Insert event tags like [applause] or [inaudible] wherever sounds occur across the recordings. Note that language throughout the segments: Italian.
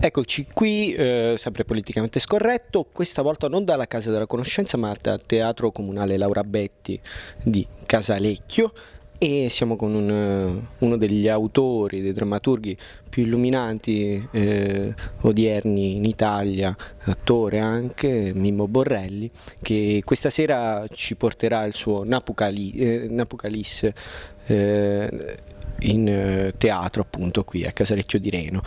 Eccoci qui, eh, sempre politicamente scorretto, questa volta non dalla Casa della Conoscenza ma dal Teatro Comunale Laura Betti di Casalecchio. E siamo con un, eh, uno degli autori, dei drammaturghi più illuminanti eh, odierni in Italia, attore anche, Mimmo Borrelli, che questa sera ci porterà il suo eh, Napucalisse eh, in eh, teatro appunto qui a Casalecchio di Reno.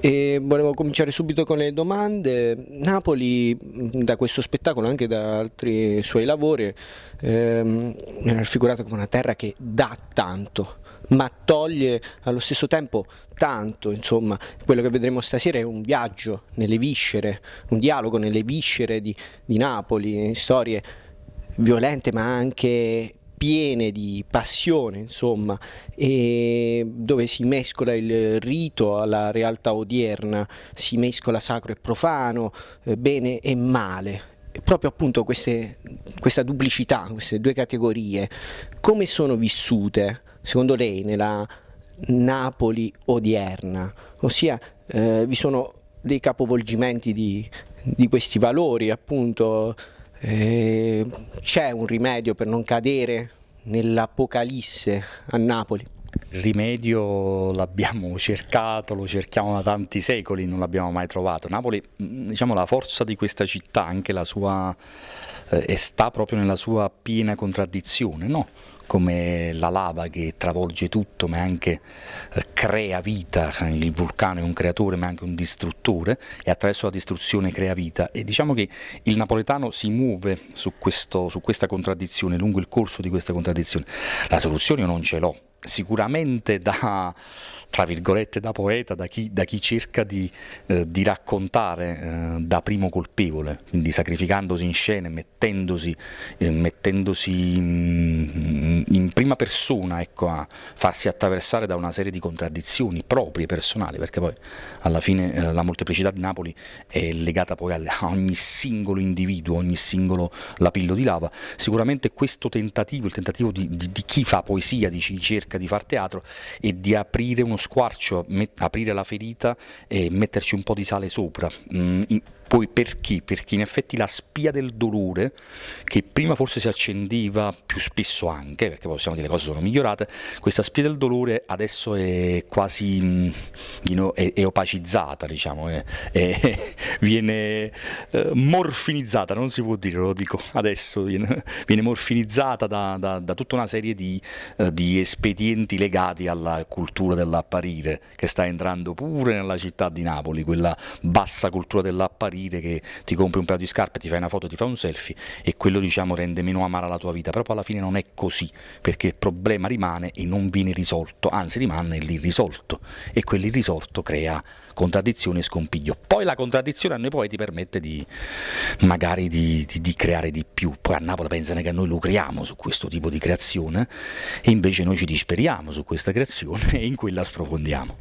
E volevo cominciare subito con le domande. Napoli da questo spettacolo anche da altri suoi lavori ehm, è raffigurata come una terra che dà tanto ma toglie allo stesso tempo tanto, insomma, quello che vedremo stasera è un viaggio nelle viscere, un dialogo nelle viscere di, di Napoli, storie violente ma anche piene di passione, insomma, dove si mescola il rito alla realtà odierna, si mescola sacro e profano, eh, bene e male. E proprio appunto queste, questa duplicità, queste due categorie, come sono vissute, secondo lei, nella Napoli odierna? Ossia, eh, vi sono dei capovolgimenti di, di questi valori, appunto, eh, c'è un rimedio per non cadere nell'apocalisse a Napoli? Il rimedio l'abbiamo [laughs] cercato, lo cerchiamo da tanti secoli, non l'abbiamo mai trovato. Napoli, mm, diciamo, la forza di questa città, anche la sua, eh, sta proprio nella sua piena contraddizione, no? Come la lava che travolge tutto ma anche eh, crea vita, il vulcano è un creatore ma anche un distruttore e attraverso la distruzione crea vita. E diciamo che il napoletano si muove su, questo, su questa contraddizione, lungo il corso di questa contraddizione. La soluzione io non ce l'ho, sicuramente da tra virgolette da poeta, da chi, da chi cerca di, eh, di raccontare eh, da primo colpevole, quindi sacrificandosi in scena, mettendosi, eh, mettendosi in, in, prima persona ecco, a farsi attraversare da una serie di contraddizioni proprie, personali, perché poi alla fine eh, la molteplicità di Napoli è legata poi a ogni singolo individuo, ogni singolo lapillo di lava, sicuramente questo tentativo, il tentativo di, di, di chi fa poesia, di chi cerca di far teatro, è di aprire uno squarcio, aprire la ferita e metterci un po' di sale sopra. Mm, poi per chi? Perché in effetti la spia del dolore, che prima forse si accendeva più spesso anche, perché possiamo dire le cose sono migliorate, questa spia del dolore adesso è quasi you know, è, è, opacizzata, diciamo, è, è, [laughs] viene eh, morfinizzata, non si può dire, lo dico adesso, viene, viene morfinizzata da, da, da, tutta una serie di, eh, di espedienti legati alla cultura dell'apparire, che sta entrando pure nella città di Napoli, quella bassa cultura dell'apparire apparire che ti compri un paio di scarpe, ti fai una foto, ti fai un selfie e quello diciamo rende meno amara la tua vita, però alla fine non è così, perché il problema rimane e non viene risolto, anzi rimane l'irrisolto e quell'irrisolto crea contraddizione e scompiglio. Poi la contraddizione a noi poeti permette di magari di, di, di creare di più, poi a Napoli pensano che noi lucriamo su questo tipo di creazione e invece noi ci disperiamo su questa creazione e in quella sprofondiamo.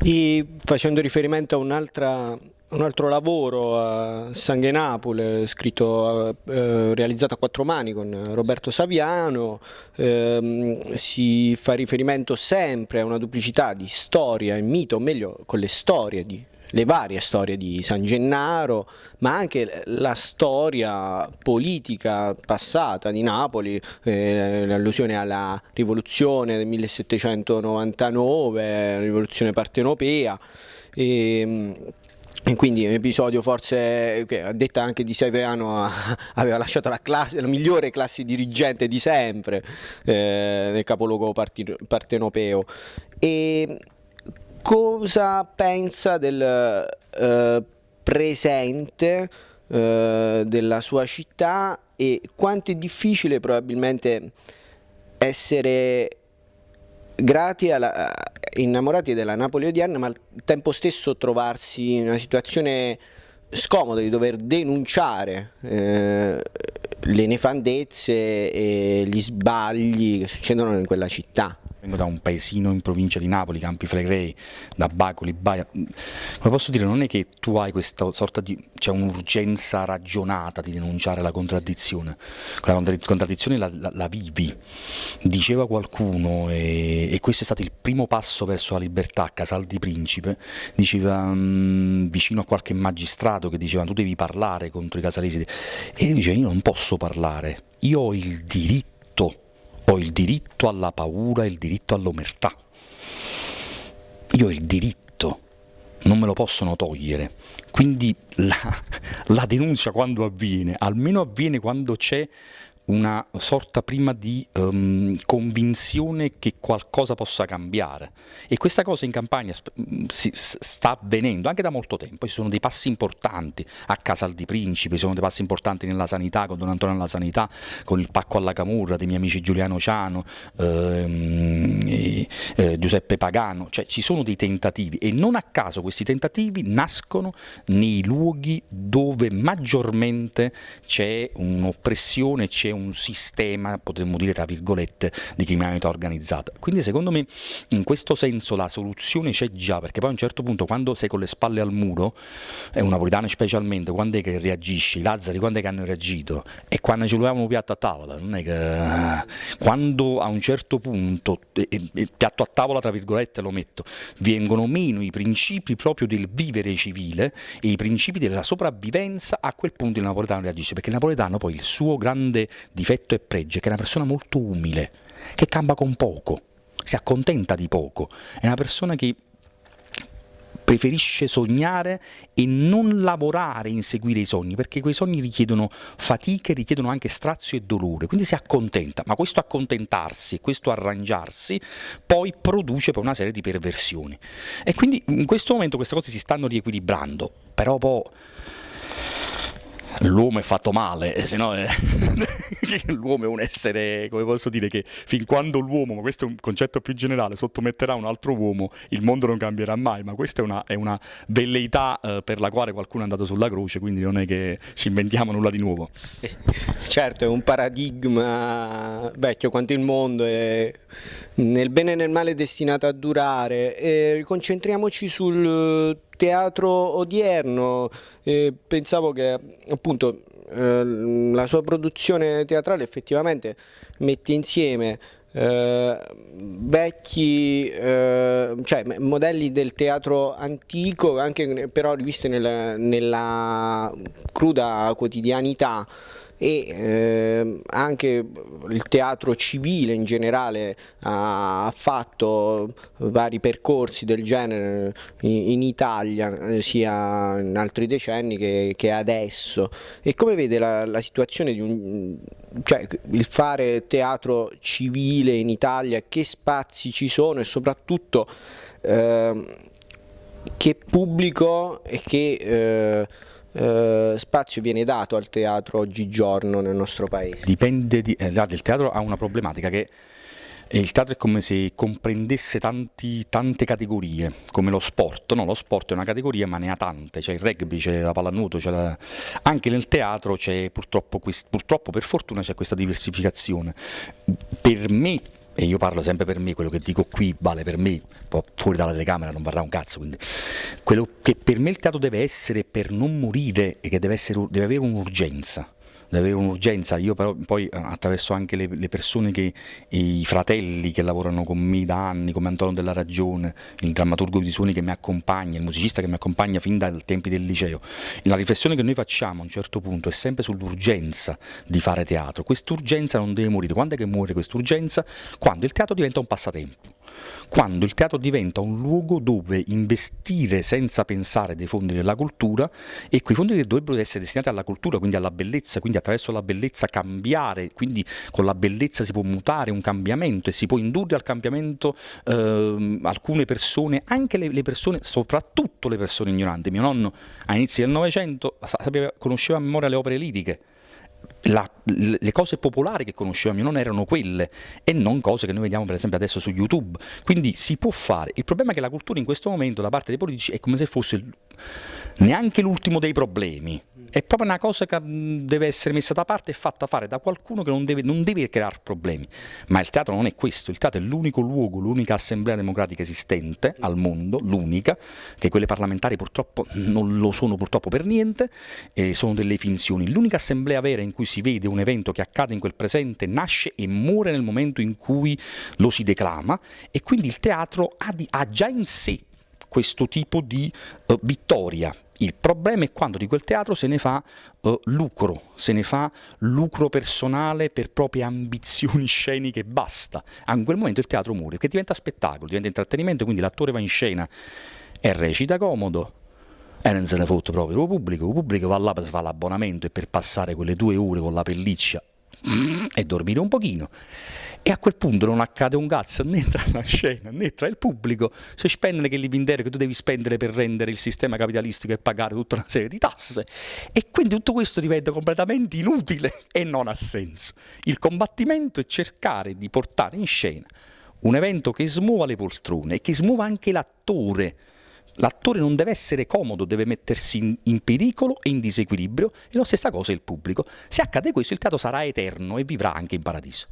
E facendo riferimento a un'altra un altro lavoro a Sanghenapole, scritto, eh, realizzato a quattro mani con Roberto Saviano, ehm, si fa riferimento sempre a una duplicità di storia e mito, o meglio con le storie di le varie storie di San Gennaro, ma anche la storia politica passata di Napoli, eh, l'allusione alla rivoluzione del 1799, la rivoluzione partenopea. E, ehm, quindi un episodio forse che a detta anche di Severiano [laughs] aveva lasciato la, classe, la migliore classe dirigente di sempre eh, nel capoluogo partenopeo. E cosa pensa del eh, presente eh, della sua città e quanto è difficile probabilmente essere grati alla, innamorati della Napoli odierna ma al tempo stesso trovarsi in una situazione scomoda di dover denunciare eh, le nefandezze e gli sbagli che succedono in quella città. Vengo da un paesino in provincia di Napoli, Campi Flegrei, da Bacoli, Baia. Come posso dire, non è che tu hai questa sorta di... c'è un'urgenza ragionata di denunciare la contraddizione. La contraddizione la, la, la vivi. Diceva qualcuno, e, e, questo è stato il primo passo verso la libertà Casal di Principe, diceva mh, mm, vicino a qualche magistrato che diceva tu devi parlare contro i casalesi e dice io non posso parlare, io ho il diritto ho il diritto alla paura e il diritto all'omertà. Io ho il diritto, non me lo possono togliere. Quindi la, [laughs] la denuncia quando avviene, almeno avviene quando c'è una sorta prima di um, convinzione che qualcosa possa cambiare. E questa cosa in campagna mm, si, sta avvenendo anche da molto tempo, ci sono dei passi importanti a Casal di Principe, ci sono dei passi importanti nella sanità, con Don Antonio alla sanità, con il pacco alla Camurra dei miei amici Giuliano Ciano, ehm, e, eh, Giuseppe Pagano, cioè ci sono dei tentativi e non a caso questi tentativi nascono nei luoghi dove maggiormente c'è un'oppressione, c'è sistema, potremmo dire tra virgolette, di criminalità organizzata. Quindi secondo me in questo senso la soluzione c'è già, perché poi a un certo punto quando sei con le spalle al muro, e un napolitano specialmente, quando è che reagisci, i Lazzari quando è che hanno reagito? E quando ci volevamo un piatto a tavola, non è che... Quando a un certo punto, piatto a tavola tra virgolette lo metto, vengono meno i principi proprio del vivere civile e i principi della sopravvivenza, a quel punto il napoletano reagisce, perché il napoletano poi il suo grande difetto e pregio è che è una persona molto umile, che cambia con poco, si accontenta di poco, è una persona che preferisce sognare e non lavorare in seguire i sogni, perché quei sogni richiedono fatiche, richiedono anche strazio e dolore, quindi si accontenta, ma questo accontentarsi, questo arrangiarsi, poi produce poi una serie di perversioni. E quindi in questo momento queste cose si stanno riequilibrando, però poi l'uomo è fatto male, eh, se no è... [laughs] l'uomo è un essere, come posso dire, che fin quando l'uomo, ma questo è un concetto più generale, sottometterà un altro uomo, il mondo non cambierà mai, ma questa è una, è una velleità eh, per la quale qualcuno è andato sulla croce, quindi non è che ci inventiamo nulla di nuovo. [laughs] Certo, è un paradigma vecchio quanto il mondo, è nel bene e nel male destinato a durare. E concentriamoci sul teatro odierno, eh, pensavo che appunto eh, la sua produzione teatrale effettivamente mette insieme eh, vecchi eh, cioè, modelli del teatro antico anche però rivisti nella, nella cruda quotidianità e eh, anche il teatro civile in generale ha fatto vari percorsi del genere in, Italia eh, sia in altri decenni che, che adesso. E come vede la, la situazione di un, cioè il fare teatro civile in Italia che spazi ci sono e soprattutto eh, che pubblico e che eh, eh, spazio viene dato al teatro oggigiorno nel nostro paese? Dipende, di, eh, il teatro ha una problematica che il teatro è come se comprendesse tanti, tante categorie, come lo sport, no? lo sport è una categoria ma ne ha tante, c'è il rugby, c'è la pallanuoto, la... anche nel teatro c'è purtroppo, purtroppo per fortuna c'è questa diversificazione. Per me e io parlo sempre per me, quello che dico qui vale per me, fuori dalla telecamera non varrà un cazzo, quindi. Quello che per me il teatro deve essere per non morire e che deve, essere, deve avere un'urgenza, avere un'urgenza, io però poi eh, attraverso anche le, le, persone che, i fratelli che lavorano con me da anni, come Antonio della Ragione, il drammaturgo di suoni che mi accompagna, il musicista che mi accompagna fin dai tempi del liceo, la riflessione che noi facciamo a un certo punto è sempre sull'urgenza di fare teatro, quest'urgenza non deve morire, quando è che muore quest'urgenza? Quando il teatro diventa un passatempo quando il teatro diventa un luogo dove investire senza pensare dei fondi della cultura e quei fondi che dovrebbero essere destinati alla cultura, quindi alla bellezza, quindi attraverso la bellezza cambiare, quindi con la bellezza si può mutare un cambiamento e si può indurre al cambiamento eh, alcune persone, anche le, le, persone, soprattutto le persone ignoranti. Mio nonno a inizi del Novecento conosceva a memoria le opere liriche, la, le cose popolari che conosceva mio nonno erano quelle e non cose che noi vediamo per esempio adesso su YouTube. Quindi si può fare. Il problema è che la cultura in questo momento da parte dei politici è come se fosse neanche l'ultimo dei problemi è proprio una cosa che deve essere messa da parte e fatta fare da qualcuno che non deve, non deve creare problemi. Ma il teatro non è questo, il teatro è l'unico luogo, l'unica assemblea democratica esistente al mondo, l'unica, che quelle parlamentari purtroppo non lo sono purtroppo per niente, sono delle finzioni. L'unica assemblea vera in cui si vede un evento che accade in quel presente nasce e muore nel momento in cui lo si declama e quindi il teatro ha, di, ha già in sé questo tipo di uh, vittoria. Il problema è quando di quel teatro se ne fa uh, lucro, se ne fa lucro personale per proprie ambizioni [laughs] sceniche e basta. In quel momento il teatro muore, perché diventa spettacolo, diventa intrattenimento, quindi l'attore va in scena e recita comodo, e non se ne fotte proprio il pubblico, il pubblico va là per fare l'abbonamento e per passare quelle due ore con la pelliccia e dormire un pochino. E a quel punto non accade un cazzo né tra la scena né tra il pubblico. Se spendono che l'indero che tu devi spendere per rendere il sistema capitalistico e pagare tutta una serie di tasse. E quindi tutto questo diventa completamente inutile e non ha senso. Il combattimento è cercare di portare in scena un evento che smuova le poltrone e che smuova anche l'attore L'attore non deve essere comodo, deve mettersi in, in, pericolo e in disequilibrio e la stessa cosa il pubblico. Se accade questo il teatro sarà eterno e vivrà anche in paradiso.